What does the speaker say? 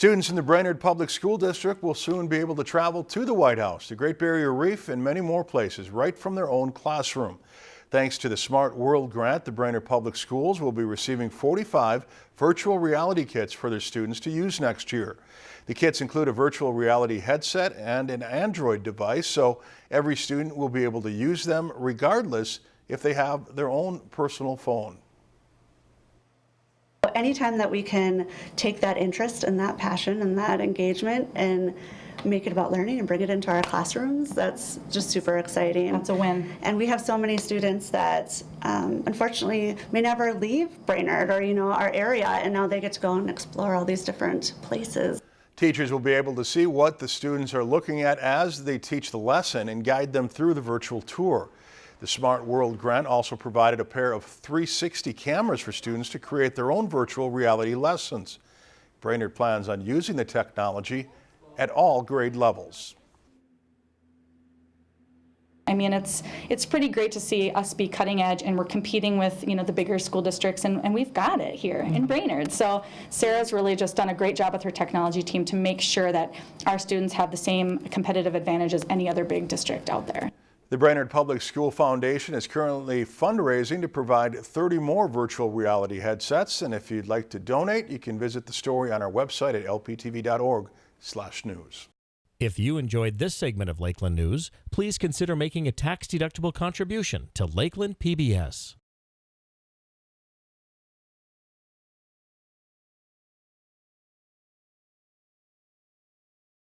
Students in the Brainerd Public School District will soon be able to travel to the White House, the Great Barrier Reef, and many more places right from their own classroom. Thanks to the Smart World grant, the Brainerd Public Schools will be receiving 45 virtual reality kits for their students to use next year. The kits include a virtual reality headset and an Android device, so every student will be able to use them regardless if they have their own personal phone. Anytime that we can take that interest and that passion and that engagement and make it about learning and bring it into our classrooms, that's just super exciting. That's a win. And we have so many students that um, unfortunately may never leave Brainerd or, you know, our area, and now they get to go and explore all these different places. Teachers will be able to see what the students are looking at as they teach the lesson and guide them through the virtual tour. The Smart World grant also provided a pair of 360 cameras for students to create their own virtual reality lessons. Brainerd plans on using the technology at all grade levels. I mean, it's it's pretty great to see us be cutting edge, and we're competing with you know the bigger school districts, and, and we've got it here in mm-hmm. Brainerd. So Sarah's really just done a great job with her technology team to make sure that our students have the same competitive advantage as any other big district out there. The Brainerd Public School Foundation is currently fundraising to provide 30 more virtual reality headsets. And if you'd like to donate, you can visit the story on our website at lptv.org/news. If you enjoyed this segment of Lakeland News, please consider making a tax-deductible contribution to Lakeland PBS.